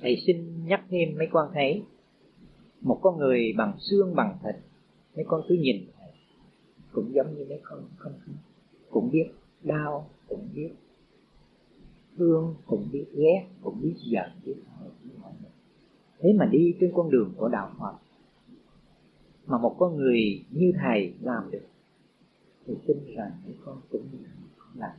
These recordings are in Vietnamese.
thầy xin nhắc thêm mấy con thấy một con người bằng xương bằng thịt, mấy con cứ nhìn cũng giống như mấy con không cũng biết đau, cũng biết thương, cũng biết ghét, cũng biết giận, biết hờn thế mà đi trên con đường của đạo Phật, mà một con người như thầy làm được, thì tin rằng mấy con cũng làm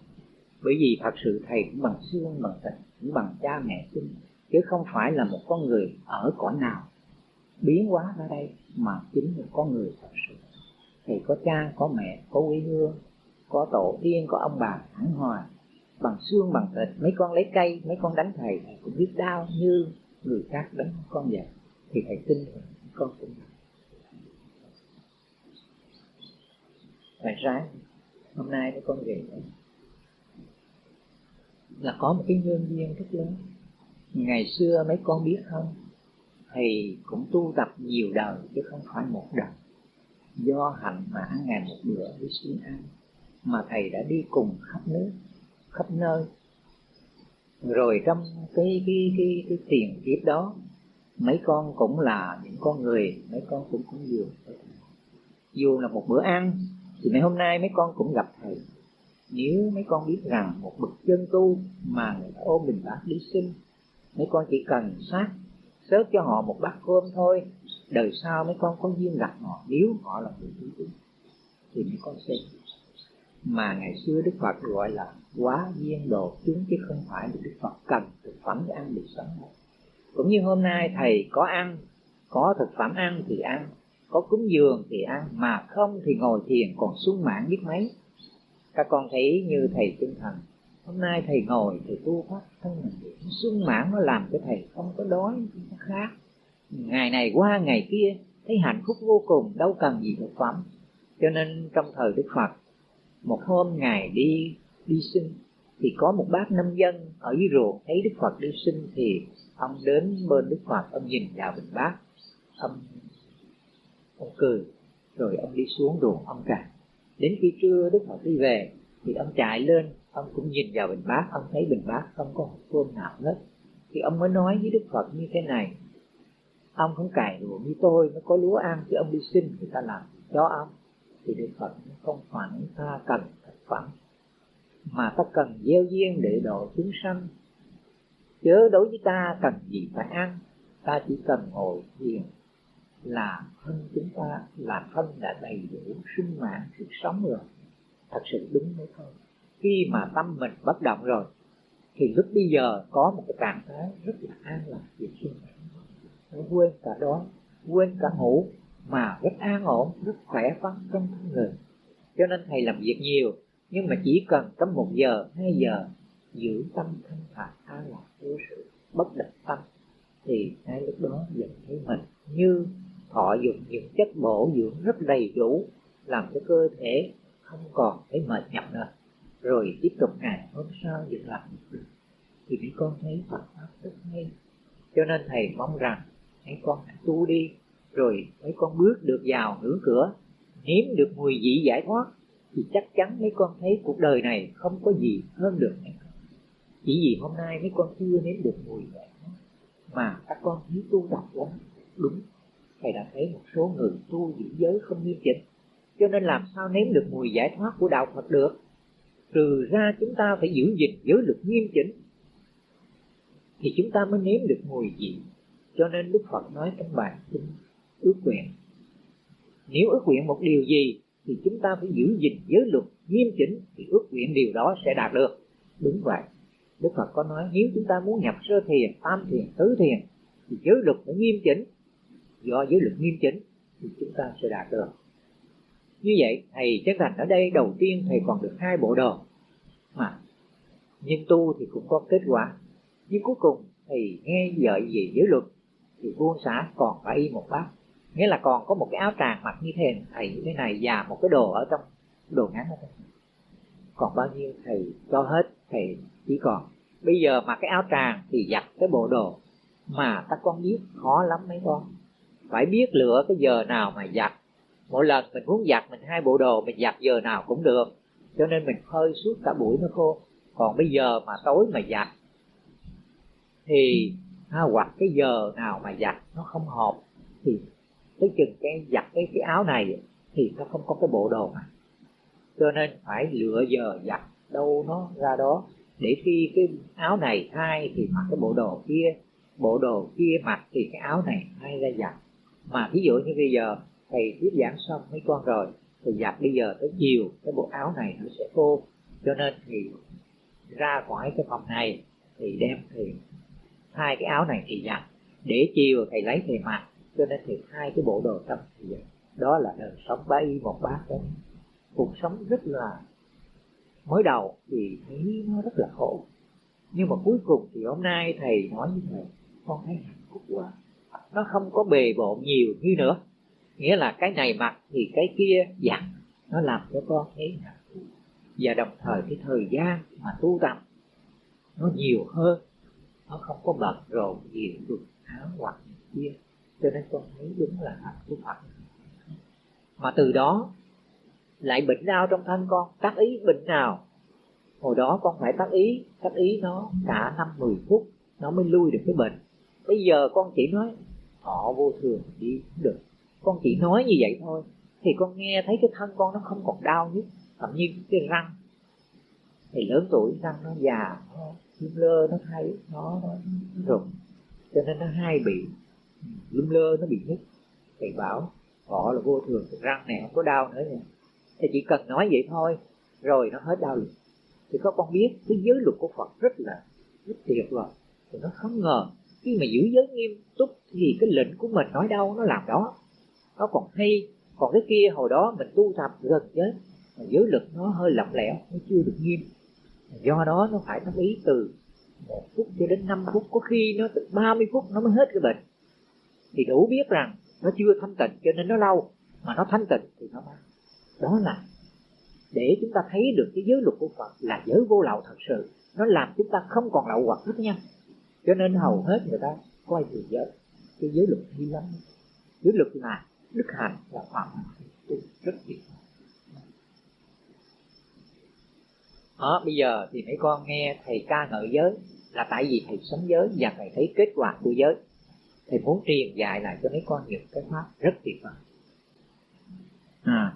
bởi vì thật sự thầy cũng bằng xương, bằng thịt, cũng bằng cha mẹ sinh chứ không phải là một con người ở cõi nào. Biến hóa ra đây mà chính là con người thật sự. Thì có cha, có mẹ, có quê hương, có tổ tiên, có ông bà, hẳn hòa bằng xương, bằng thịt, mấy con lấy cây, mấy con đánh thầy thầy cũng biết đau như người khác đánh con vậy. Thì thầy tin con cũng phải sáng hôm nay con về là có một cái nhân duyên rất lớn ngày xưa mấy con biết không? Thầy cũng tu tập nhiều đời chứ không phải một đời. Do hạnh mà ăn ngày một bữa với xuyên ăn mà thầy đã đi cùng khắp nước, khắp nơi. Rồi trong cái cái cái cái tiền kiếp đó, mấy con cũng là những con người, mấy con cũng cũng dường dù là một bữa ăn, thì ngày hôm nay mấy con cũng gặp thầy. Nếu mấy con biết rằng một bậc chân tu mà người ta ôm mình bác đi sinh mấy con chỉ cần sát sớt cho họ một bát cơm thôi. Đời sau mấy con có duyên gặp họ, nếu họ là người tu tín thì mấy con sẽ mà ngày xưa Đức Phật gọi là quá duyên đồ, chúng chứ không phải là Đức Phật cần thực phẩm để ăn để sống. Cũng như hôm nay thầy có ăn, có thực phẩm ăn thì ăn, có cúng dường thì ăn, mà không thì ngồi thiền còn sung mãn biết mấy. Các con thấy như thầy tinh thần hôm nay thầy ngồi thầy tu pháp thân mình sung mãn nó làm cho thầy không có đói nó khác ngày này qua ngày kia, thấy hạnh phúc vô cùng, đâu cần gì thực phẩm. Cho nên trong thời đức phật, một hôm ngài đi đi sinh thì có một bác nông dân ở dưới ruộng thấy đức phật đi sinh thì ông đến bên đức phật, ông nhìn vào bình bát ông ông cười, rồi ông đi xuống ruộng ông cài đến khi trưa đức phật đi về, thì ông chạy lên ông cũng nhìn vào bình bát, ông thấy bình bát không có một cơm nào hết. Thì ông mới nói với đức phật như thế này. Ông không cài đùa như tôi, nó có lúa ăn chứ ông đi xin người ta làm cho ông thì đức phật không phải ta cần thực phẩm, mà ta cần gieo duyên để độ chúng sanh. Chớ đối với ta cần gì phải ăn, ta chỉ cần ngồi thiền là thân chúng ta, là thân đã đầy đủ sinh mạng, sức sống rồi. Thật sự đúng mới thôi khi mà tâm mình bất động rồi, thì lúc bây giờ có một cái trạng thái rất là an lạc về sinh nó quên cả đó quên cả ngủ, mà rất an ổn, rất khỏe khoắn trong thân người. Cho nên thầy làm việc nhiều, nhưng mà chỉ cần tầm một giờ, hai giờ giữ tâm thanh thản, an lạc vô sự, bất động tâm, thì ngay lúc đó nhận thấy mình như thọ dùng những chất bổ dưỡng rất đầy đủ, làm cho cơ thể không còn thấy mệt nhọc nữa rồi tiếp tục ngày hôm sau việc làm thì mấy con thấy Phật pháp rất hay. Cho nên thầy mong rằng mấy con hãy tu đi, rồi mấy con bước được vào ngưỡng cửa, nếm được mùi vị giải thoát, thì chắc chắn mấy con thấy cuộc đời này không có gì hơn được chỉ vì hôm nay mấy con chưa nếm được mùi giải thoát, mà các con thấy tu tập quá đúng, thầy đã thấy một số người tu giữ giới không nghiêm chỉnh. Cho nên làm sao nếm được mùi giải thoát của đạo Phật được? Trừ ra chúng ta phải giữ gìn giới luật nghiêm chỉnh, thì chúng ta mới nếm được mùi vị. Cho nên Đức Phật nói trong bài kinh, ước nguyện. Nếu ước nguyện một điều gì, thì chúng ta phải giữ gìn giới luật nghiêm chỉnh, thì ước nguyện điều đó sẽ đạt được. Đúng vậy. Đức Phật có nói, nếu chúng ta muốn nhập sơ thiền, tam thiền, tứ thiền, thì giới luật phải nghiêm chỉnh. Do giới luật nghiêm chỉnh, thì chúng ta sẽ đạt được như vậy, thầy chắc rằng ở đây đầu tiên thầy còn được hai bộ đồ. Mà, nhưng tu thì cũng có kết quả. Nhưng cuối cùng, thầy nghe vợ gì giới luật, thì buông xả còn phải y một bác nghĩa là còn có một cái áo tràng mặc như thế thầy như thế này, và một cái đồ ở trong đồ ngắn ở trong. Còn bao nhiêu thầy cho hết, thầy chỉ còn. Bây giờ mặc cái áo tràng thì giặt cái bộ đồ mà các con biết, khó lắm mấy con. Phải biết lựa cái giờ nào mà giặt mỗi lần mình muốn giặt mình hai bộ đồ mình giặt giờ nào cũng được. Cho nên mình phơi suốt cả buổi nó khô còn bây giờ mà tối mà giặt thì ha, hoặc cái giờ nào mà giặt nó không hợp thì tới chừng cái giặt cái cái áo này thì nó không có cái bộ đồ này cho nên phải lựa giờ giặt đâu nó ra đó. Để khi cái áo này thay thì mặc cái bộ đồ kia bộ đồ kia mặc thì cái áo này thay ra giặt. Mà ví dụ như bây giờ thầy thuyết giảng xong mấy con rồi thì giặt bây giờ tới chiều, cái bộ áo này nó sẽ khô. Cho nên thì ra khỏi cái phòng này, thì đem thì hai cái áo này thì giặt để chiều thầy lấy thầy mặc, cho nên thì hai cái bộ đồ tâm thì giặt đó là đời sống ba y một bát đó cuộc sống rất là mới đầu thì thấy nó rất là khổ. Nhưng mà cuối cùng thì hôm nay thầy nói như thầy, con thấy hạnh phúc quá, nó không có bề bộn nhiều như nữa nghĩa là cái này mặc thì cái kia giặt, nó làm cho con thấy hạnh phúc. Và đồng thời cái thời gian mà tu tập, nó nhiều hơn. Nó không có bận rộn nhiều quần áo hoặc kia, cho nên con thấy đúng là hạnh của phật mà từ đó, lại bệnh đau trong thân con. Tác ý bệnh nào? Hồi đó con phải tác ý tác ý nó cả năm mười phút, nó mới lui được cái bệnh. Bây giờ con chỉ nói, họ vô thường, đi được con chỉ nói như vậy thôi. Thì con nghe thấy cái thân con nó không còn đau nhất thậm như cái răng. Thì lớn tuổi răng nó già nó lum lơ nó thay nó, nó rụng. Cho nên nó hay bị ừ, lum lơ nó bị nứt thầy bảo họ là vô thường răng này không có đau nữa nè, thì chỉ cần nói vậy thôi rồi nó hết đau liền. Thì các con biết cái giới luật của Phật rất là rất tuyệt vời. Thì nó không ngờ khi mà giữ giới nghiêm túc thì cái lệnh của mình nói đâu nó làm đó nó còn hay, còn cái kia hồi đó mình tu tập gần chết mà giới lực nó hơi lỏng lẻo, nó chưa được nghiêm. Do đó nó phải tâm ý từ một phút cho đến 5 phút, có khi nó từ 30 phút nó mới hết cái bệnh. Thì đủ biết rằng nó chưa thanh tịnh cho nên nó lâu, mà nó thanh tịnh thì nó mau đó là để chúng ta thấy được cái giới luật của Phật là giới vô lậu thật sự, nó làm chúng ta không còn lậu hoặc rất nhanh cho nên hầu hết người ta coi thường giới, cái giới luật hay lắm. Giới luật là đức hạnh là phạm rất tuyệt đó, bây giờ thì mấy con nghe thầy ca ngợi giới là tại vì thầy sống giới và thầy thấy kết quả của giới. Thầy muốn truyền dạy lại cho mấy con những cái pháp rất tuyệt vời. À.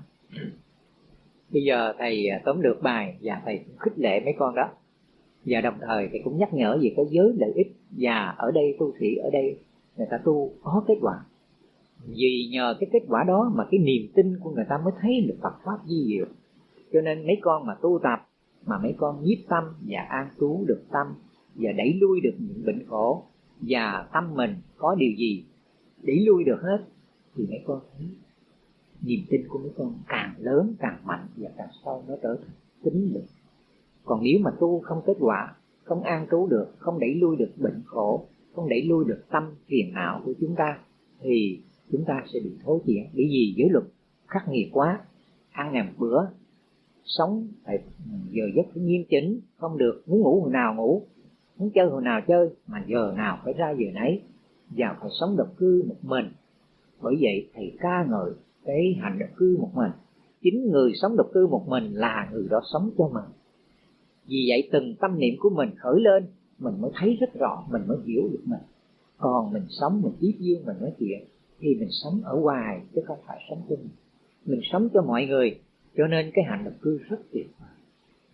bây giờ thầy à, tóm được bài và thầy cũng khích lệ mấy con đó. Và đồng thời thầy cũng nhắc nhở về cái giới lợi ích. Và ở đây tu sĩ ở đây, người ta tu có kết quả vì nhờ cái kết quả đó mà cái niềm tin của người ta mới thấy được Phật pháp di diệu. Cho nên mấy con mà tu tập, mà mấy con nhiếp tâm và an trú được tâm và đẩy lui được những bệnh khổ và tâm mình có điều gì đẩy lui được hết, thì mấy con thấy niềm tin của mấy con càng lớn càng mạnh và càng sâu nó trở thành tính lực. Còn nếu mà tu không kết quả, không an trú được, không đẩy lui được bệnh khổ, không đẩy lui được tâm phiền não của chúng ta, thì chúng ta sẽ bị thối chuyển bởi vì giới luật khắc nghiệt quá, ăn ngày một bữa, sống phải giờ giấc phải nghiêm chỉnh, không được, muốn ngủ hồi nào ngủ, muốn chơi hồi nào chơi, mà giờ nào phải ra giờ nấy, và phải sống độc cư một mình. Bởi vậy, thầy ca ngợi cái hành độc cư một mình. Chính người sống độc cư một mình là người đó sống cho mình. Vì vậy, từng tâm niệm của mình khởi lên, mình mới thấy rất rõ, mình mới hiểu được mình. Còn mình sống mình tiếp duyên, mình nói chuyện thì mình sống ở ngoài chứ không phải sống cho mình mình sống cho mọi người cho nên cái hạnh lập cư rất tuyệt vời.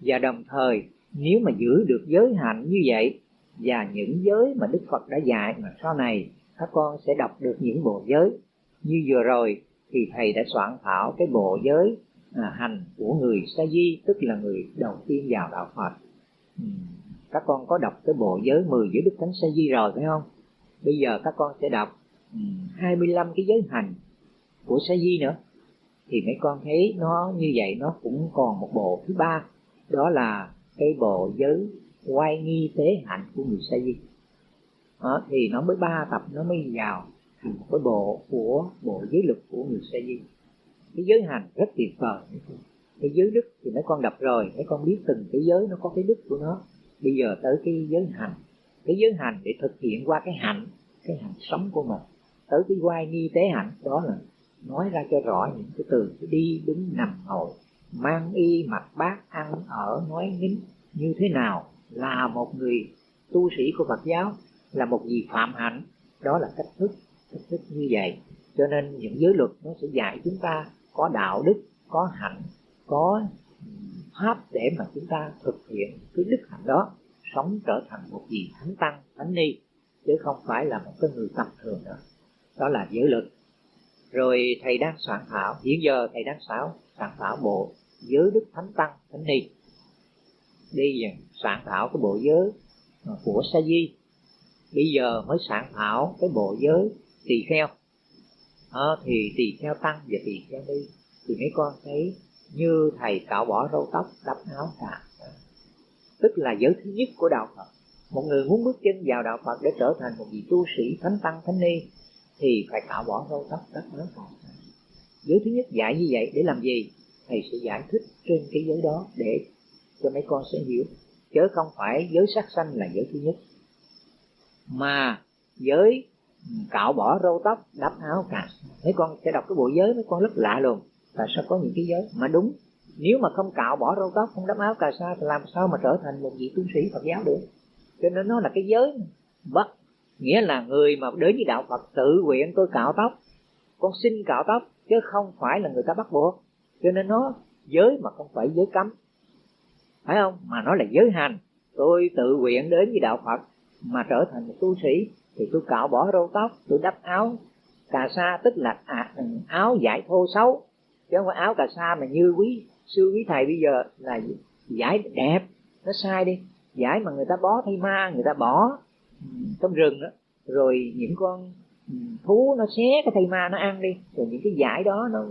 Và đồng thời nếu mà giữ được giới hạnh như vậy và những giới mà đức phật đã dạy mà sau này các con sẽ đọc được những bộ giới. Như vừa rồi thì thầy đã soạn thảo cái bộ giới à, hành của người sa di tức là người đầu tiên vào đạo phật. Ừ. các con có đọc cái bộ giới 10 giữa đức thánh sa di rồi phải không? Bây giờ các con sẽ đọc 25 cái giới hành của sa di nữa. Thì mấy con thấy nó như vậy nó cũng còn một bộ thứ ba đó là cái bộ giới quay nghi tế hạnh của người sa di. Đó, thì nó mới ba tập nó mới vào thành một cái bộ của bộ giới luật của người sa di. Cái giới hành rất tuyệt vời. Cái giới đức thì mấy con đọc rồi mấy con biết từng cái giới nó có cái đức của nó. Bây giờ tới cái giới hành. Cái giới hành để thực hiện qua cái hạnh cái hạnh sống của mình tới cái quay nghi tế hạnh, đó là nói ra cho rõ những cái từ đi đứng nằm ngồi, mang y mặc bát ăn ở nói nín như thế nào, là một người tu sĩ của Phật giáo, là một gì phạm hạnh. Đó là cách thức cách thức như vậy. Cho nên những giới luật nó sẽ dạy chúng ta có đạo đức, có hạnh, có pháp để mà chúng ta thực hiện cái đức hạnh đó, sống trở thành một vị thánh tăng, thánh ni, chứ không phải là một cái người tầm thường nữa đó là giới luật rồi thầy đang soạn thảo hiện giờ thầy đang soạn soạn thảo bộ giới đức thánh tăng thánh ni. Đi soạn thảo cái bộ giới của sa di. Bây giờ mới soạn thảo cái bộ giới tỳ kheo. À, thì tỳ kheo tăng và tỳ kheo đi thì mấy con thấy như thầy cạo bỏ râu tóc đắp áo cả tức là giới thứ nhất của đạo phật. Một người muốn bước chân vào đạo phật để trở thành một vị tu sĩ thánh tăng thánh ni thì phải cạo bỏ râu tóc đắp áo cả giới thứ nhất dạy như vậy để làm gì? Thầy sẽ giải thích trên cái giới đó để cho mấy con sẽ hiểu. Chứ không phải giới sắc sanh là giới thứ nhất. Mà giới cạo bỏ râu tóc, đắp áo cà mấy con sẽ đọc cái bộ giới, mấy con rất lạ luôn tại sao có những cái giới? Mà đúng, nếu mà không cạo bỏ râu tóc, không đắp áo cà sa thì làm sao mà trở thành một vị tu sĩ phật giáo được? Cho nên nó là cái giới bắt nghĩa là người mà đến với đạo phật tự nguyện tôi cạo tóc. Con xin cạo tóc chứ không phải là người ta bắt buộc. Cho nên nó giới mà không phải giới cấm. Phải không? Mà nó là giới hành. Tôi tự nguyện đến với đạo phật mà trở thành một tu sĩ thì tôi cạo bỏ râu tóc tôi đắp áo cà sa tức là à, áo giải thô xấu. Chứ không phải áo cà sa mà như quý sư quý thầy bây giờ là giải đẹp. Nó sai đi. Giải mà người ta bó thay ma người ta bỏ trong rừng đó. Rồi những con ừ, thú nó xé cái thây ma nó ăn đi. Rồi những cái giải đó nó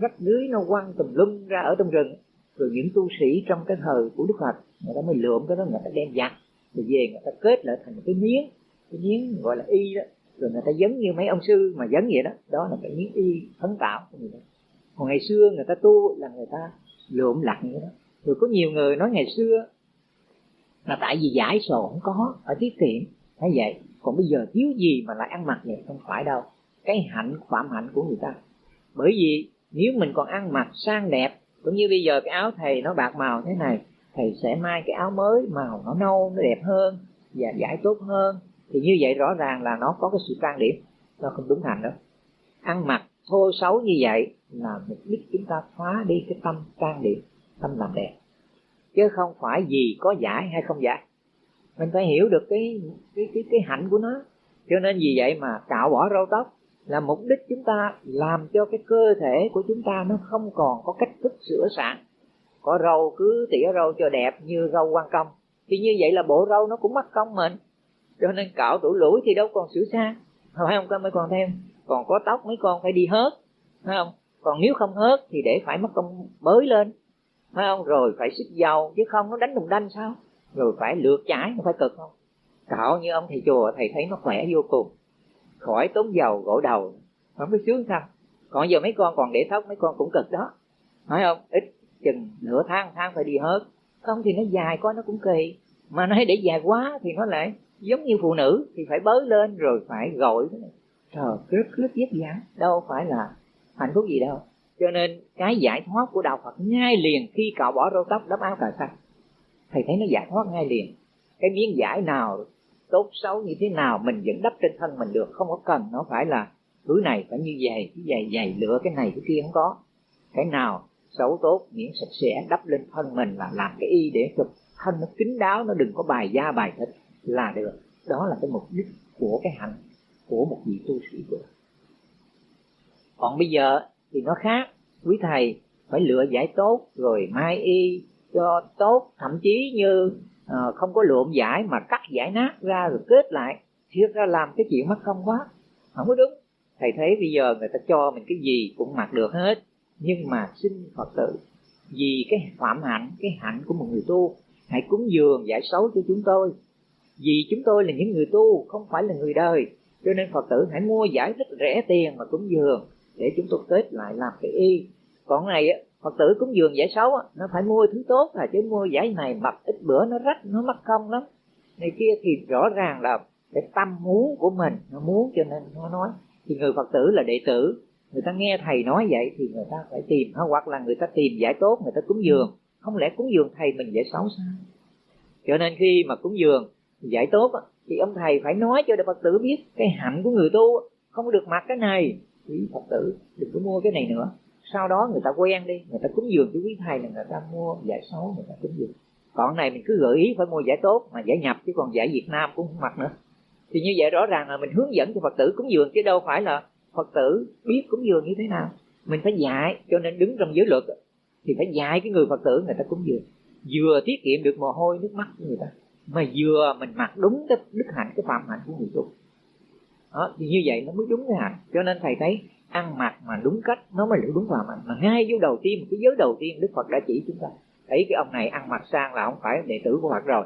rách dưới, nó quăng tùm lum ra ở trong rừng. Rồi những tu sĩ trong cái thời của đức phật, người ta mới lượm cái đó, người ta đem giặt. Rồi về người ta kết lại thành một cái miếng. Cái miếng gọi là y đó. Rồi người ta giống như mấy ông sư mà giống vậy đó. Đó là cái miếng y phấn tạo của người ta. Còn ngày xưa người ta tu là người ta lượm lặt như đó. Rồi có nhiều người nói ngày xưa là tại vì giải sổ không có ở tiết kiệm. Thấy vậy, còn bây giờ thiếu gì mà lại ăn mặc vậy? Không phải đâu. Cái hạnh, phạm hạnh của người ta. Bởi vì nếu mình còn ăn mặc sang đẹp, cũng như bây giờ cái áo thầy nó bạc màu thế này, thầy sẽ mai cái áo mới màu nó nâu, nó đẹp hơn và giải tốt hơn. Thì như vậy rõ ràng là nó có cái sự trang điểm. Nó không đúng hành đâu. Ăn mặc thô xấu như vậy là mục đích chúng ta phá đi cái tâm trang điểm, tâm làm đẹp chứ không phải gì có giải hay không giải. Mình phải hiểu được cái cái cái cái hạnh của nó. Cho nên vì vậy mà cạo bỏ râu tóc là mục đích chúng ta làm cho cái cơ thể của chúng ta nó không còn có cách thức sửa sản có râu cứ tỉa râu cho đẹp như râu quan công. Thì như vậy là bộ râu nó cũng mất công mình. Cho nên cạo tủ lũi thì đâu còn sửa xa phải không con mấy con thêm còn có tóc mấy con phải đi hớt, phải không? Còn nếu không hớt thì để phải mất công bới lên phải không? Rồi phải xích dầu chứ không nó đánh đùng đanh sao? Rồi phải lượt chải, không phải cực không? Cạo như ông thầy chùa, thầy thấy nó khỏe vô cùng. Khỏi tốn dầu gội đầu, không biết sướng sao? Còn giờ mấy con còn để tóc mấy con cũng cực đó. Phải không ít chừng nửa tháng tháng phải đi hết không thì nó dài quá, nó cũng kỳ. Mà nói để dài quá thì nó lại giống như phụ nữ, thì phải bới lên rồi phải gội. Trời, rất rất vất vả. Đâu phải là hạnh phúc gì đâu cho nên cái giải thoát của đạo phật ngay liền khi cạo bỏ râu tóc đắp áo cà sa. Thầy thấy nó giải thoát ngay liền. Cái miếng giải nào tốt xấu như thế nào mình vẫn đắp trên thân mình được, không có cần. Nó phải là thứ này phải như vậy, cái giày giày lựa cái này, cái kia không có. Cái nào xấu tốt miễn sạch sẽ, đắp lên thân mình là làm cái y để cho thân nó kín đáo, nó đừng có bài da, bài thịt là được. Đó là cái mục đích của cái hạnh của một vị tu sĩ của còn bây giờ thì nó khác. Quý thầy phải lựa giải tốt rồi mai y cho tốt. Thậm chí như à, không có lượm giải mà cắt giải nát ra rồi kết lại. Thiệt ra làm cái chuyện mất công quá. Không có đúng. Thầy thấy bây giờ người ta cho mình cái gì cũng mặc được hết. Nhưng mà xin phật tử vì cái phạm hạnh cái hạnh của một người tu hãy cúng dường giải xấu cho chúng tôi. Vì chúng tôi là những người tu không phải là người đời. Cho nên phật tử hãy mua giải rất rẻ tiền mà cúng dường để chúng tôi kết lại làm cái y. Còn này phật tử cúng dường giải xấu nó phải mua thứ tốt là chứ mua giải này mập ít bữa nó rách, nó mất công lắm. Này kia thì rõ ràng là cái tâm muốn của mình nó muốn cho nên nó nói. Thì người phật tử là đệ tử, người ta nghe thầy nói vậy thì người ta phải tìm hoặc là người ta tìm giải tốt, người ta cúng dường. Không lẽ cúng dường thầy mình giải xấu sao? Cho nên khi mà cúng dường giải tốt thì ông thầy phải nói cho phật tử biết cái hạnh của người tu không được mặc cái này quý phật tử, đừng có mua cái này nữa. Sau đó người ta quen đi, người ta cúng dường cho quý thầy là người ta mua giải xấu người ta cúng dường. Còn này mình cứ gợi ý phải mua giải tốt, mà giải nhập, chứ còn giải việt nam cũng không mặc nữa. Thì như vậy rõ ràng là mình hướng dẫn cho phật tử cúng dường, chứ đâu phải là phật tử biết cúng dường như thế nào. Mình phải dạy, cho nên đứng trong giới luật thì phải dạy cái người phật tử người ta cúng dường. Vừa tiết kiệm được mồ hôi, nước mắt của người ta, mà vừa mình mặc đúng cái đức hạnh, cái phạm hạnh của người tu đó, thì như vậy nó mới đúng cái hạnh cho nên thầy thấy ăn mặc mà đúng cách nó mới được đúng vào hạnh mà ngay vô đầu tiên cái giới đầu tiên đức phật đã chỉ chúng ta. Thấy cái ông này ăn mặc sang là không phải đệ tử của phật rồi.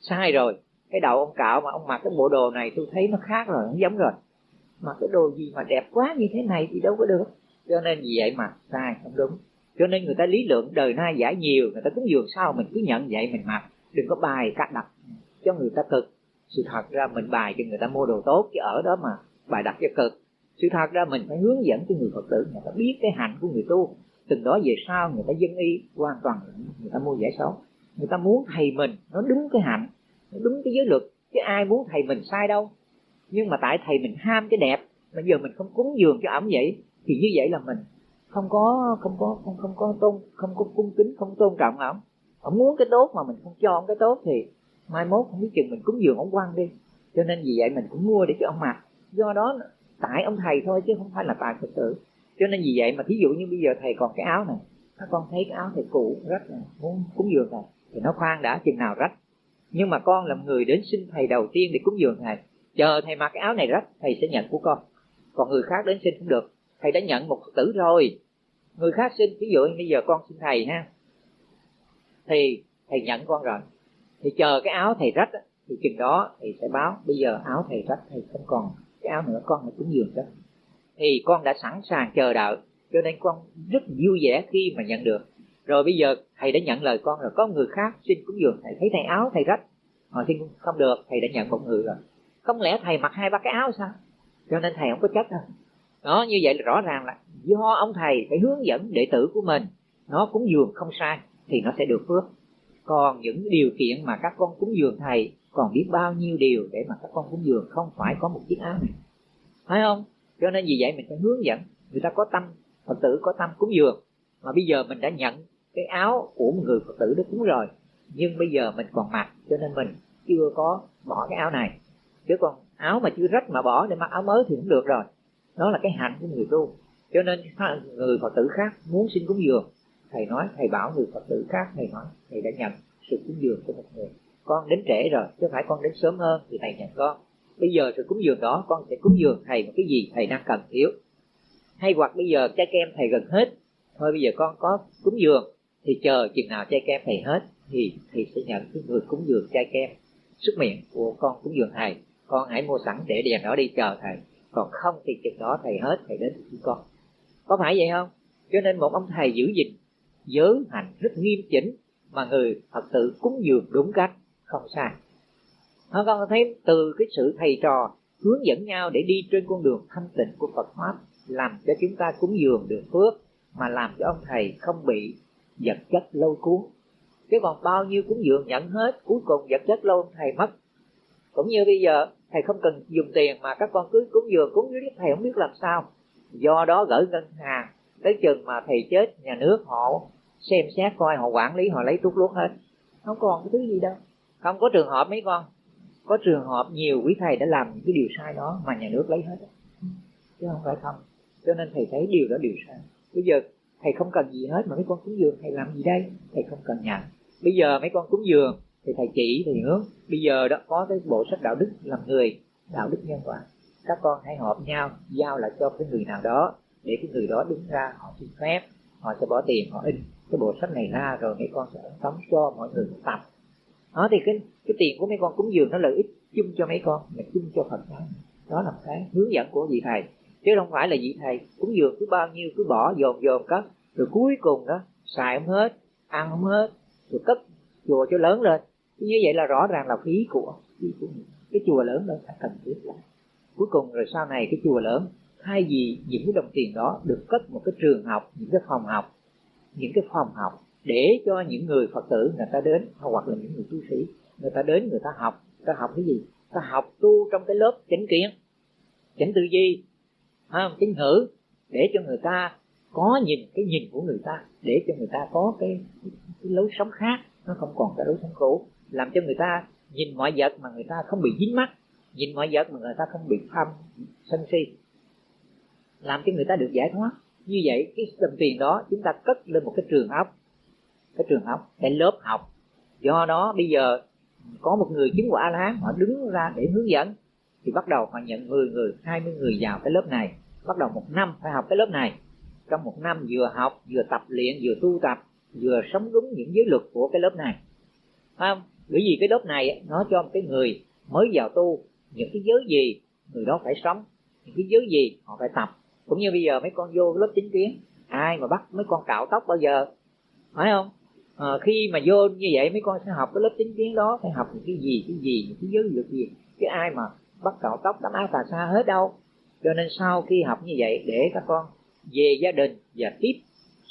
Sai rồi. Cái đầu ông cạo mà ông mặc cái bộ đồ này tôi thấy nó khác rồi nó giống rồi. Mà cái đồ gì mà đẹp quá như thế này thì đâu có được. Cho nên vì vậy mà sai không đúng. Cho nên người ta lý lượng đời nay giải nhiều người ta cúng dường sao mình cứ nhận vậy mình mặc. Đừng có bài cắt đặt cho người ta cực sự thật ra mình bài cho người ta mua đồ tốt chứ ở đó mà bài đặt cho cực. Sự thật ra mình phải hướng dẫn cho người phật tử, người ta biết cái hạnh của người tu. Từng đó về sau người ta dân y, hoàn toàn người ta mua giải xấu người ta muốn thầy mình nó đúng cái hạnh, nó đúng cái giới luật, chứ ai muốn thầy mình sai đâu. Nhưng mà tại thầy mình ham cái đẹp, mà giờ mình không cúng dường cho ổng vậy, thì như vậy là mình không có không có, không không có tôn, không có cung kính, không tôn trọng ổng. Ổng muốn cái tốt mà mình không cho ổng cái tốt thì mai mốt không biết chừng mình cúng dường ông quan đi. Cho nên vì vậy mình cũng mua để cho ông mặc do đó tại ông thầy thôi chứ không phải là tại phật tử. Cho nên vì vậy mà thí dụ như bây giờ thầy còn cái áo này, các con thấy cái áo thầy cũ, rách này, muốn cúng dường thầy, thì nó khoan đã, chừng nào rách. Nhưng mà con là người đến xin thầy đầu tiên để cúng dường thầy, chờ thầy mặc cái áo này rách, thầy sẽ nhận của con. Còn người khác đến xin không được, thầy đã nhận một phật tử rồi. Người khác xin ví dụ như bây giờ con xin thầy ha, thì thầy nhận con rồi thì chờ cái áo thầy rách thì chừng đó thầy sẽ báo, bây giờ áo thầy rách thầy không còn, cái áo nữa con hãy cúng dường đó thì con đã sẵn sàng chờ đợi, cho nên con rất vui vẻ khi mà nhận được. Rồi bây giờ thầy đã nhận lời con rồi, có người khác xin cúng dường thầy. Thấy thầy áo thầy rách, họ xin không được, thầy đã nhận một người rồi. Không lẽ thầy mặc hai ba cái áo sao? Cho nên thầy không có trách đâu. Đó, như vậy là rõ ràng là do ông thầy phải hướng dẫn đệ tử của mình, nó cúng dường không sai thì nó sẽ được phước còn những điều kiện mà các con cúng dường thầy, còn biết bao nhiêu điều để mà các con cúng dường không phải có một chiếc áo này. Phải không? Cho nên vì vậy mình phải hướng dẫn. Người ta có tâm, phật tử có tâm cúng dường. Mà bây giờ mình đã nhận cái áo của một người phật tử đó cúng rồi. Nhưng bây giờ mình còn mặc, cho nên mình chưa có bỏ cái áo này. Chứ còn áo mà chưa rách mà bỏ để mặc áo mới thì cũng được rồi. Đó là cái hạnh của người tu. Cho nên người phật tử khác muốn xin cúng dường thầy nói, thầy bảo người phật tử khác, thầy nói, thầy đã nhận sự cúng dường của một người. Con đến trễ rồi, chứ phải con đến sớm hơn thì thầy nhận con. Bây giờ sự cúng dường đó, con sẽ cúng dường thầy một cái gì thầy đang cần thiếu. Hay hoặc bây giờ trái kem thầy gần hết, thôi bây giờ con có cúng dường, thì chờ chừng nào trái kem thầy hết, thì thầy sẽ nhận cái người cúng dường trái kem sức miệng của con cúng dường thầy. Con hãy mua sẵn để đèn đó đi chờ thầy. Còn không thì chừng đó thầy hết, thầy đến với con. Có phải vậy không? Cho nên một ông thầy giữ gìn giới hành rất nghiêm chỉnh mà người phật tử cúng dường đúng cách, không sai. Nó con thấy từ cái sự thầy trò hướng dẫn nhau để đi trên con đường thanh tịnh của Phật pháp, làm cho chúng ta cúng dường được phước, mà làm cho ông thầy không bị vật chất lâu cuốn. Chứ còn bao nhiêu cúng dường nhận hết, cuối cùng vật chất lâu ông thầy mất. Cũng như bây giờ, thầy không cần dùng tiền mà các con cứ cúng dường cúng dưới thầy không biết làm sao. Do đó gửi ngân hàng tới chừng mà thầy chết nhà nước họ xem xét coi họ quản lý họ lấy tút luốt hết. Không còn cái thứ gì đâu. Không có trường hợp mấy con. Có trường hợp nhiều quý thầy đã làm những cái điều sai đó mà nhà nước lấy hết. Chứ không phải không. Cho nên thầy thấy điều đó điều sai. Bây giờ thầy không cần gì hết mà mấy con cúng dường thầy làm gì đây? Thầy không cần nhận bây giờ mấy con cúng dường thì thầy chỉ thầy hướng. Bây giờ đó có cái bộ sách đạo đức làm người đạo đức nhân quả. Các con hãy họp nhau giao lại cho cái người nào đó để cái người đó đứng ra, họ xin phép, họ sẽ bỏ tiền, họ in cái bộ sách này ra rồi mấy con sẽ tống cho mọi người tập. Đó, thì cái cái tiền của mấy con cúng dường nó lợi ích chung cho mấy con, mà chung cho phật giáo. Đó là cái hướng dẫn của vị thầy. Chứ không phải là vị thầy cúng dường cứ bao nhiêu, cứ bỏ dồn dồn cất, rồi cuối cùng đó, xài không hết, ăn không hết, rồi cất chùa cho lớn lên. Như vậy là rõ ràng là phí của phí của cái chùa lớn đó phải cần thiết lại cuối cùng rồi sau này cái chùa lớn thay vì những cái đồng tiền đó được cất một cái trường học những cái phòng học những cái phòng học để cho những người phật tử người ta đến hoặc là những người tu sĩ người ta đến người ta học người ta học cái gì? Ta học tu trong cái lớp chánh kiến chánh tư duy không? Chánh ngữ để cho người ta có nhìn cái nhìn của người ta để cho người ta có cái, cái, cái lối sống khác nó không còn cái lối sống cũ. Làm cho người ta nhìn mọi vật mà người ta không bị dính mắt nhìn mọi vật mà người ta không bị tham sân si làm cho người ta được giải thoát. Như vậy, cái đồng tiền đó, chúng ta cất lên một cái trường học cái trường học cái lớp học. Do đó, bây giờ, có một người chứng quả a la hán họ đứng ra để hướng dẫn, thì bắt đầu họ nhận 10 người 20 người vào cái lớp này. Bắt đầu một năm phải học cái lớp này. Trong một năm vừa học, vừa tập luyện, vừa tu tập, vừa sống đúng những giới luật của cái lớp này. Không? Bởi vì cái lớp này, nó cho một cái người mới vào tu. Những cái giới gì, người đó phải sống. Những cái giới gì, họ phải tập cũng như bây giờ mấy con vô lớp chính kiến ai mà bắt mấy con cạo tóc bao giờ? Phải không? À, khi mà vô như vậy mấy con sẽ học cái lớp chính kiến đó phải học những cái gì cái gì những cái giới luật gì? Chứ ai mà bắt cạo tóc đám áo tà xa hết đâu. Cho nên sau khi học như vậy để các con về gia đình và tiếp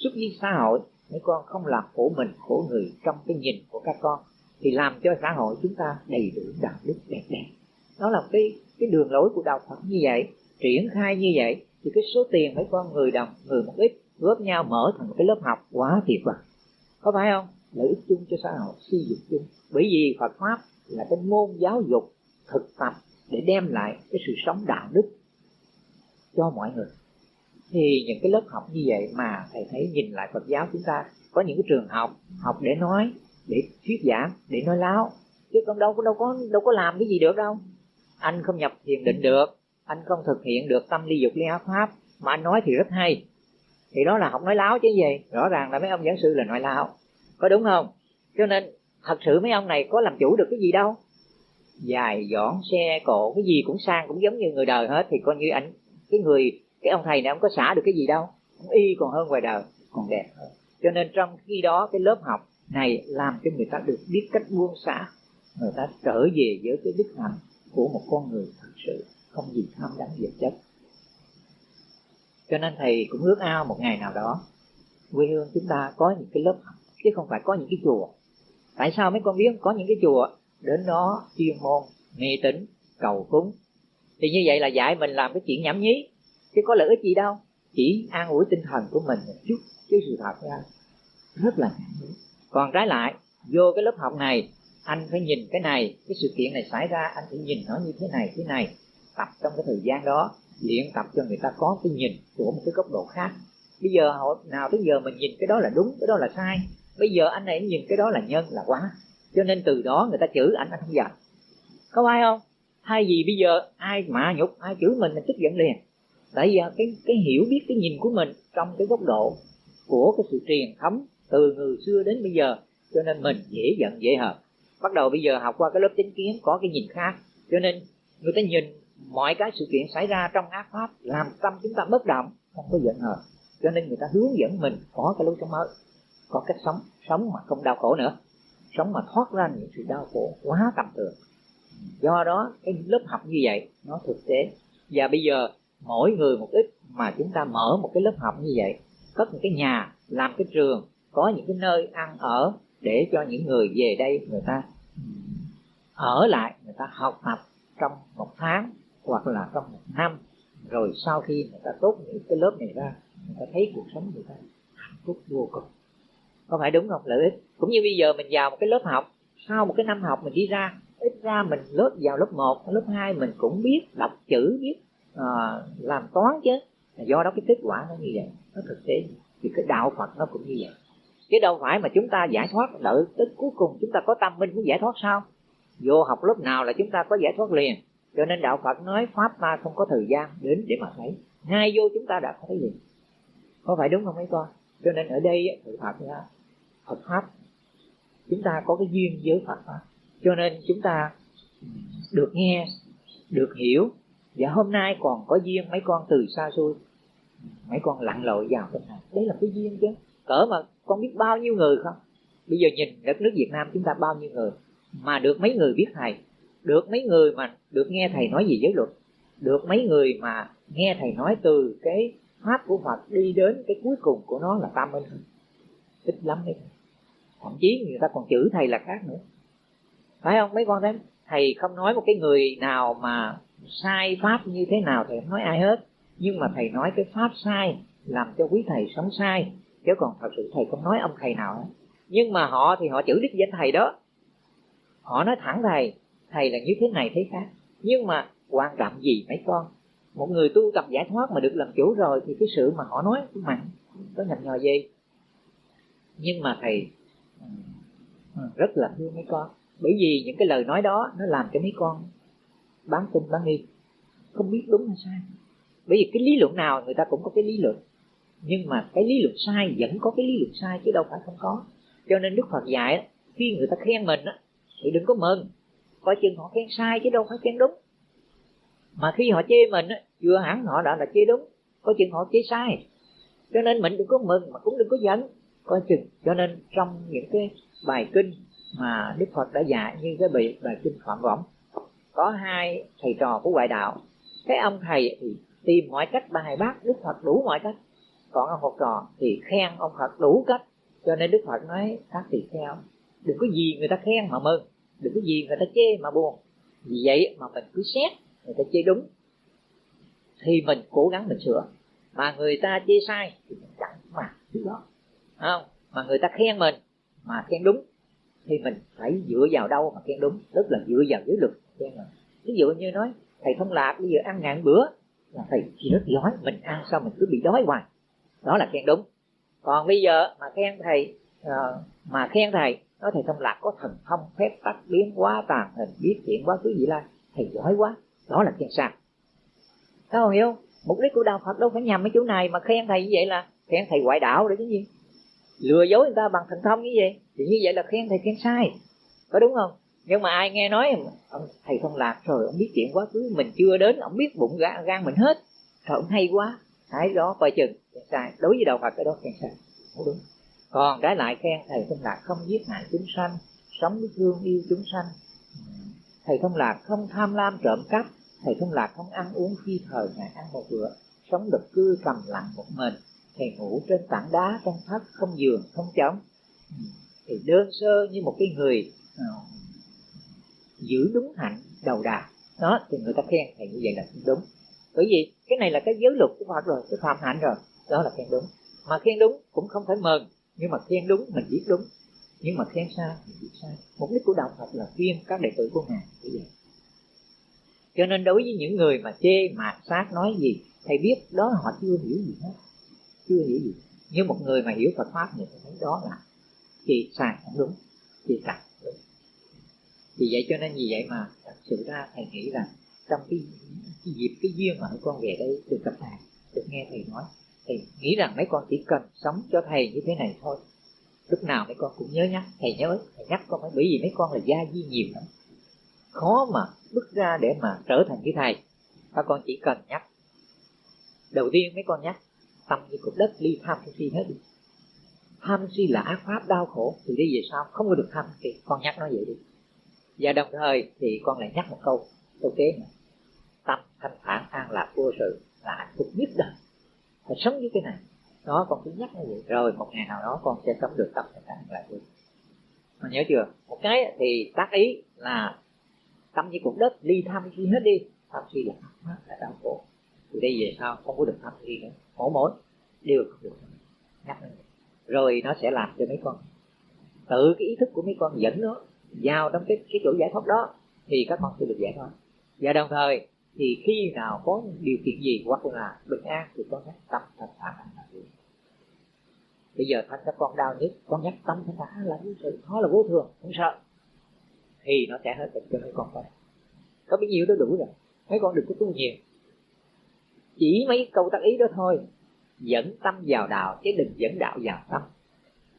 xúc với xã hội mấy con không làm khổ mình khổ người trong cái nhìn của các con thì làm cho xã hội chúng ta đầy đủ đạo đức đẹp đẽ. Đó là cái cái đường lối của đạo Phật như vậy triển khai như vậy thì cái số tiền mấy con người đồng, người một ít, góp nhau mở thành một cái lớp học quá tuyệt vời. Có phải không? Lợi ích chung cho xã hội, xây dựng chung. Bởi vì Phật pháp là cái môn giáo dục thực tập để đem lại cái sự sống đạo đức cho mọi người. Thì những cái lớp học như vậy mà thầy thấy nhìn lại Phật giáo chúng ta, có những cái trường học học để nói, để thuyết giảng, để nói láo. Chứ con đâu có đâu có đâu có làm cái gì được đâu. Anh không nhập thiền định được anh không thực hiện được tâm ly dục ly áo pháp, mà anh nói thì rất hay. Thì đó là học nói láo chứ gì. Rõ ràng là mấy ông giảng sư là nói láo. Có đúng không? Cho nên, thật sự mấy ông này có làm chủ được cái gì đâu. Dài dọn xe cộ, cái gì cũng sang cũng giống như người đời hết, thì coi như ảnh, cái người, cái ông thầy này ông có xả được cái gì đâu. Ông y còn hơn ngoài đời, còn đẹp hơn. Cho nên trong khi đó, cái lớp học này làm cho người ta được biết cách buông xả. Người ta trở về với cái đức hạnh của một con người thật sự không gì tham đắm vật chất cho nên thầy cũng ước ao một ngày nào đó, quê hương chúng ta có những cái lớp học, chứ không phải có những cái chùa. Tại sao mấy con biết có những cái chùa? Đến đó chuyên môn, mê tín, cầu cúng. Thì như vậy là dạy mình làm cái chuyện nhảm nhí. Chứ có lợi ích gì đâu. Chỉ an ủi tinh thần của mình một chút, chứ sự thật ra rất là nhảm nhí. Còn trái lại, vô cái lớp học này, anh phải nhìn cái này, cái sự kiện này xảy ra, anh phải nhìn nó như thế này thế này tập trong cái thời gian đó, luyện tập cho người ta có cái nhìn của một cái góc độ khác. Bây giờ họ nào tới giờ mình nhìn cái đó là đúng, cái đó là sai. Bây giờ anh này nhìn cái đó là nhân, là quá. Cho nên từ đó người ta chửi anh anh không giận có ai không? Thay vì bây giờ ai mạ nhục, ai chửi mình mình tức giận liền. Tại vì cái cái hiểu biết, cái nhìn của mình trong cái góc độ của cái sự truyền thống từ người xưa đến bây giờ, cho nên mình dễ giận, dễ hợp. bắt đầu bây giờ học qua cái lớp chánh kiến, có cái nhìn khác. Cho nên người ta nhìn mọi cái sự kiện xảy ra trong ác pháp làm tâm chúng ta bất động, không có giận hờn. Cho nên người ta hướng dẫn mình có cái lối sống mới, có cách sống sống mà không đau khổ nữa. Sống mà thoát ra những sự đau khổ quá tầm thường. Do đó, cái lớp học như vậy, nó thực tế. Và bây giờ, mỗi người một ít mà chúng ta mở một cái lớp học như vậy, cất một cái nhà, làm cái trường, có những cái nơi ăn ở để cho những người về đây người ta ở lại, người ta học tập trong một tháng hoặc là trong một năm rồi sau khi người ta tốt những cái lớp này ra người ta thấy cuộc sống người ta hạnh phúc vô cùng. Có phải đúng không lợi ích? Cũng như bây giờ mình vào một cái lớp học sau một cái năm học mình đi ra ít ra mình lớp vào lớp 1, lớp 2 mình cũng biết đọc chữ biết à, làm toán chứ. Do đó cái kết quả nó như vậy nó thực tế. Thì cái đạo phật nó cũng như vậy. Chứ đâu phải mà chúng ta giải thoát đợi tới cuối cùng chúng ta có tâm minh mới giải thoát sao? Vô học lớp nào là chúng ta có giải thoát liền? Cho nên đạo phật nói pháp ta không có thời gian đến để mà thấy. Ngay vô chúng ta đã thấy liền. Có phải đúng không mấy con? Cho nên ở đây sự thật là Phật pháp, chúng ta có cái duyên với Phật pháp. Cho nên chúng ta được nghe, được hiểu. Và hôm nay còn có duyên mấy con từ xa xôi. Mấy con lặn lội vào trong này. Đấy là cái duyên chứ. Cỡ mà con biết bao nhiêu người không? Bây giờ nhìn đất nước Việt Nam chúng ta bao nhiêu người? Mà được mấy người biết thầy được mấy người mà được nghe thầy nói gì giới luật được mấy người mà nghe thầy nói từ cái pháp của Phật đi đến cái cuối cùng của nó là tam minh. Ít lắm đấy. Thậm chí người ta còn chửi thầy là khác nữa. Phải không mấy con thấy thầy không nói một cái người nào mà sai pháp như thế nào thầy không nói ai hết. Nhưng mà thầy nói cái pháp sai làm cho quý thầy sống sai. Chứ còn thật sự thầy không nói ông thầy nào hết. Nhưng mà họ thì họ chửi đích danh thầy đó. Họ nói thẳng thầy thầy là như thế này thế khác. Nhưng mà quan trọng gì mấy con? Một người tu tập giải thoát mà được làm chủ rồi thì cái sự mà họ nói cũng mạnh có nhầm nhò gì? Nhưng mà thầy ừ, ừ, rất là thương mấy con. Bởi vì những cái lời nói đó nó làm cho mấy con bán tin bán nghi. Không biết đúng hay sai. Bởi vì cái lý luận nào người ta cũng có cái lý luận. Nhưng mà cái lý luận sai vẫn có cái lý luận sai chứ đâu phải không có. Cho nên đức phật dạy khi người ta khen mình thì đừng có mừng coi chừng họ khen sai chứ đâu phải khen đúng. Mà khi họ chê mình vừa hẳn họ đã là chê đúng, coi chừng họ chê sai. Cho nên mình đừng có mừng mà cũng đừng có giận. Coi chừng, cho nên trong những cái bài kinh mà đức phật đã dạy như cái bài bài kinh phạm võng, có hai thầy trò của ngoại đạo. Cái ông thầy thì tìm mọi cách bài bác đức phật đủ mọi cách. Còn ông học trò thì khen ông phật đủ cách. Cho nên đức phật nói, các tỳ kheo đừng có gì người ta khen mà mừng đừng có gì người ta chê mà buồn. Vì vậy mà mình cứ xét người ta chê đúng. Thì mình cố gắng mình sửa. Mà người ta chê sai thì mình chẳng mà thứ đó. Không? Mà người ta khen mình mà khen đúng thì mình phải dựa vào đâu mà khen đúng? Tức là dựa vào giới luật khen mình. Ví dụ như nói thầy thông lạc bây giờ ăn ngàn bữa. Là thầy chỉ rất giỏi mình ăn sao mình cứ bị đói hoài. Đó là khen đúng. Còn bây giờ mà khen thầy uh, mà khen thầy nói thầy thông lạc có thần thông phép tắc biến hóa tàn hình biết chuyện quá khứ gì lai. Thầy giỏi quá đó là khen sai các không hiểu mục đích của đạo phật đâu phải nhằm mấy chỗ này mà khen thầy như vậy là khen thầy ngoại đạo để cái gì. Lừa dối người ta bằng thần thông như vậy thì như vậy là khen thầy khen sai. Có đúng không? Nhưng mà ai nghe nói ông thầy thông lạc rồi ông biết chuyện quá khứ mình chưa đến ông biết bụng gan, gan mình hết. Rồi ông hay quá. Cái đó coi chừng khen sai. Đối với đạo phật cái đó khen sai. Không đúng còn trái lại khen thầy thông lạc không giết hại chúng sanh sống với thương yêu chúng sanh. Thầy thông lạc không tham lam trộm cắp thầy thông lạc không ăn uống khi thời ngày ăn một bữa sống độc cư cầm lặng một mình. Thầy ngủ trên tảng đá trong thất không giường không trống. Thì đơn sơ như một cái người uh, giữ đúng hạnh đầu đà. Đó thì người ta khen thầy như vậy là đúng. Bởi vì cái này là cái giới luật của Phật rồi cái phạm hạnh rồi đó là khen đúng. Mà khen đúng cũng không phải mừng nhưng mà khen đúng mình biết đúng. Nhưng mà khen sai mình biết sai. Mục đích của đạo Phật là khuyên các đệ tử của ngài như vậy. Cho nên đối với những người mà chê mạt sát nói gì thầy biết đó họ chưa hiểu gì hết. Chưa hiểu gì. Nhưng một người mà hiểu Phật pháp thì thấy đó là thì sai không đúng thì sai đúng. Vì vậy cho nên vì vậy mà thật sự ra thầy nghĩ là trong cái, cái dịp cái duyên mà con về đây được gặp thầy được nghe thầy nói thì nghĩ rằng mấy con chỉ cần sống cho thầy như thế này thôi. Lúc nào mấy con cũng nhớ nhắc, thầy nhớ, thầy nhắc con phải bởi vì mấy con là gia di nhiều lắm. Khó mà bước ra để mà trở thành cái thầy. Các con chỉ cần nhắc. Đầu tiên mấy con nhắc, tâm như cục đất ly tham si hết đi. Tham si là ác pháp đau khổ, thì đi về sau không có được tham thì con nhắc nó vậy đi. Và đồng thời thì con lại nhắc một câu câu kế này tâm thanh thản an lạc vô sự là hạnh phúc nhất đời phải sống với cái này. Đó, con cứ nhắc như vậy. Rồi, một ngày nào đó con sẽ sống được tâm thanh thản lại lạc mà nhớ chưa? Một cái thì tác ý là tâm như cục đất ly tham suy hết đi. Tham suy là ác là đau khổ. Từ đây về sau, không có được tham suy nữa. Mỗi mỗi đều không được. Nhắc lên rồi, nó sẽ làm cho mấy con, tự cái ý thức của mấy con dẫn nó, vào trong cái cái chỗ giải thoát đó, thì các con sẽ được giải thoát. Và đồng thời thì khi nào có điều kiện gì hoặc là bình an thì con nhắc tâm thanh thả là được bây giờ thanh các con đau nhất, con nhắc tâm thanh thả là vô sự nó là vô thường, không sợ. Thì nó sẽ hết bệnh cho mấy con thôi. Có bấy nhiêu đó đủ rồi, mấy con đừng có tu nhiều. Chỉ mấy câu tác ý đó thôi, dẫn tâm vào đạo, chứ đừng dẫn đạo vào tâm.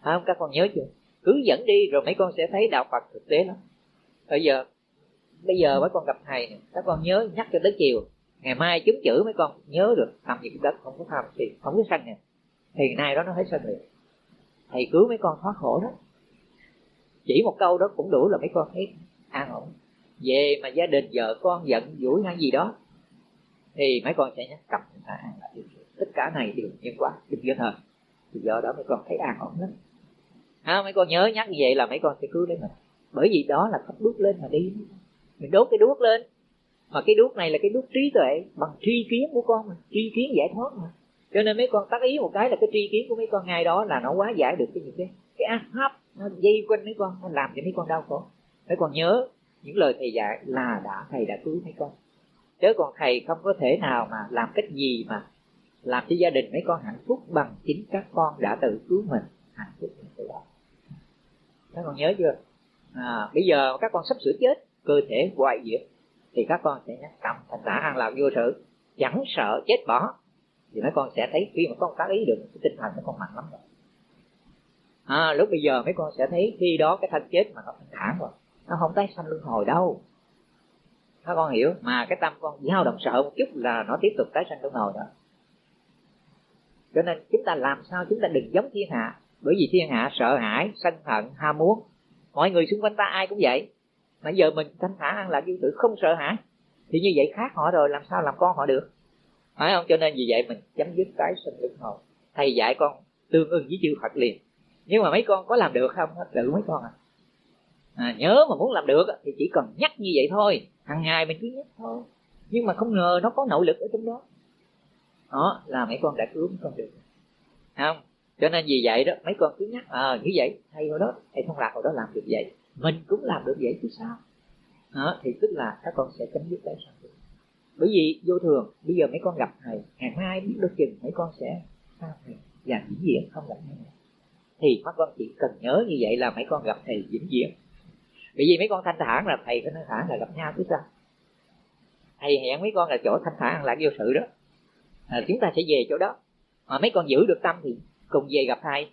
Phải không? Các con nhớ chưa? Cứ dẫn đi rồi mấy con sẽ thấy đạo phật thực tế lắm. Bây giờ bây giờ mấy con gặp thầy các con nhớ nhắc cho tới chiều. Ngày mai chúng chữ mấy con nhớ được thầm gì đất, không có tham thì không có sanh nè. Thì nay đó nó thấy sanh liền thầy cứu mấy con thoát khổ đó. Chỉ một câu đó cũng đủ là mấy con thấy an ổn. Về mà gia đình vợ con giận dỗi hay gì đó, thì mấy con sẽ nhắc cầm ta an tất cả này đều nhân quả đừng vô thời thì do đó mấy con thấy an ổn lắm. Ha, mấy con nhớ nhắc như vậy là mấy con sẽ cứu lấy mình. Bởi vì đó là cách bước lên mà đi mình đốt cái đuốc lên. Mà cái đuốc này là cái đuốc trí tuệ bằng tri kiến của con mà tri kiến giải thoát mà. Cho nên mấy con tác ý một cái là cái tri kiến của mấy con ngay đó là nó quá giải được cái gì cái cái ác pháp nó dây quanh mấy con nó làm cho mấy con đau khổ. Mấy con nhớ những lời thầy dạy là đã thầy đã cứu mấy con. Chứ còn thầy không có thể nào mà làm cách gì mà làm cho gia đình mấy con hạnh phúc bằng chính các con đã tự cứu mình. Hạnh phúc từ đó. Các con nhớ chưa? À, bây giờ các con sắp sửa chết cơ thể hoại diệt thì các con sẽ nhắc tâm thành đã an lạc vô sự chẳng sợ chết bỏ thì mấy con sẽ thấy khi mà con tác ý được cái tinh thần nó con mạnh lắm rồi. À, lúc bây giờ mấy con sẽ thấy khi đó cái thân chết mà nó thanh thản rồi nó không tái sanh luân hồi đâu. Các con hiểu mà cái tâm con dao động sợ một chút là nó tiếp tục tái sanh luân hồi đó. Cho nên chúng ta làm sao chúng ta đừng giống thiên hạ bởi vì thiên hạ sợ hãi sân hận ham muốn. Mọi người xung quanh ta ai cũng vậy mà giờ mình thanh thản ăn lạc vô sự không sợ hãi. Thì như vậy khác họ rồi làm sao làm con họ được? Phải không? Cho nên vì vậy mình chấm dứt cái sinh lực hồn. Thầy dạy con tương ưng với chư phật liền. Nhưng mà mấy con có làm được không? Tự mấy con à. À, nhớ mà muốn làm được thì chỉ cần nhắc như vậy thôi. Hàng ngày mình cứ nhắc thôi. Nhưng mà không ngờ nó có nội lực ở trong đó. Đó là mấy con đã cứu mấy con được. Không? Cho nên vì vậy đó mấy con cứ nhắc à như vậy thầy hồi đó thầy thông lạc hồi đó làm được vậy mình cũng làm được vậy chứ sao? Đó, thì tức là các con sẽ chấm dứt cái sao bởi vì vô thường bây giờ mấy con gặp thầy ngày mai biết đôi chừng mấy con sẽ sao thầy và vĩnh viễn không gặp nhau thì các con chỉ cần nhớ như vậy là mấy con gặp thầy vĩnh viễn. Bởi vì mấy con thanh thản là thầy có thanh thản là gặp nhau chứ sao? Thầy hẹn mấy con là chỗ thanh thản là vô sự đó. À, chúng ta sẽ về chỗ đó. Mà mấy con giữ được tâm thì cùng về gặp thầy.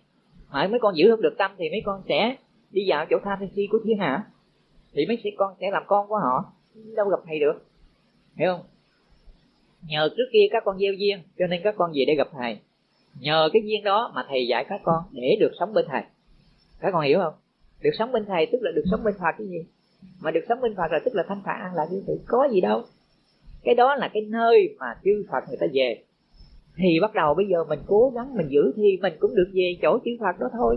Mà mấy con giữ không được tâm thì mấy con sẽ đi vào chỗ tham si của thiên hạ? Thì mấy con sẽ làm con của họ. Đâu gặp thầy được. Hiểu không? Nhờ trước kia các con gieo duyên, cho nên các con về để gặp thầy. Nhờ cái duyên đó mà thầy dạy các con để được sống bên thầy. Các con hiểu không? Được sống bên thầy tức là được sống bên phật cái gì? Mà được sống bên phật là tức là thanh thản an lạc như tự có gì đâu. Cái đó là cái nơi mà chư phật người ta về. Thì bắt đầu bây giờ mình cố gắng mình giữ thì mình cũng được về chỗ chư phật đó thôi.